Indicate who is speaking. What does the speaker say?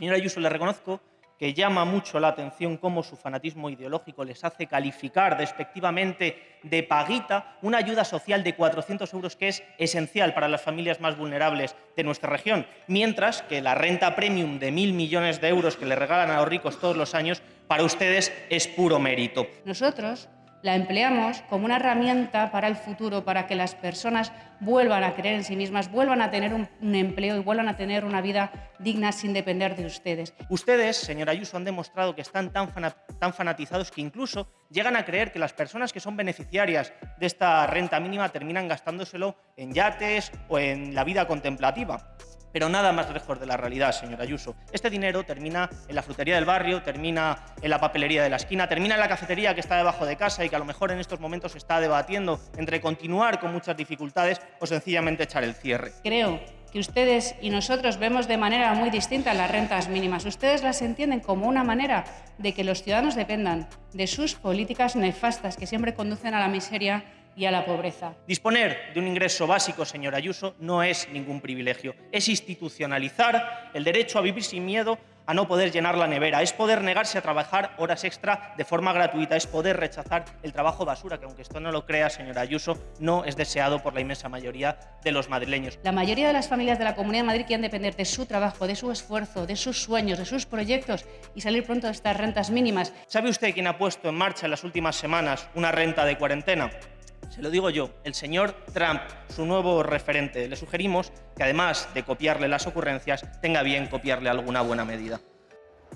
Speaker 1: Señora Ayuso, le reconozco que llama mucho la atención cómo su fanatismo ideológico les hace calificar despectivamente de paguita una ayuda social de 400 euros que es esencial para las familias más vulnerables de nuestra región, mientras que la renta premium de mil millones de euros que le regalan a los ricos todos los años para ustedes es puro mérito.
Speaker 2: Nosotros la empleamos como una herramienta para el futuro, para que las personas vuelvan a creer en sí mismas, vuelvan a tener un, empleo y vuelvan a tener una vida digna sin depender de ustedes.
Speaker 1: Ustedes, señora Ayuso, han demostrado que están tan, tan fanatizados que incluso llegan a creer que las personas que son beneficiarias de esta renta mínima terminan gastándoselo en yates o en la vida contemplativa. Pero nada más lejos de la realidad, señor Ayuso. Este dinero termina en la frutería del barrio, termina en la papelería de la esquina, termina en la cafetería que está debajo de casa y que a lo mejor en estos momentos está debatiendo entre continuar con muchas dificultades o sencillamente echar el cierre.
Speaker 2: Creo que ustedes y nosotros vemos de manera muy distinta las rentas mínimas. Ustedes las entienden como una manera de que los ciudadanos dependan de sus políticas nefastas que siempre conducen a la miseria y a la pobreza.
Speaker 1: Disponer de un ingreso básico, señor Ayuso, no es ningún privilegio. Es institucionalizar el derecho a vivir sin miedo a no poder llenar la nevera, es poder negarse a trabajar horas extra de forma gratuita, es poder rechazar el trabajo basura, que aunque esto no lo crea, señora Ayuso, no es deseado por la inmensa mayoría de los madrileños.
Speaker 2: La mayoría de las familias de la Comunidad de Madrid quieren depender de su trabajo, de su esfuerzo, de sus sueños, de sus proyectos y salir pronto de estas rentas mínimas.
Speaker 1: ¿Sabe usted quién ha puesto en marcha en las últimas semanas una renta de cuarentena? Se lo digo yo, el señor Trump, su nuevo referente. Le sugerimos que además de copiarle las ocurrencias, tenga bien copiarle alguna buena medida.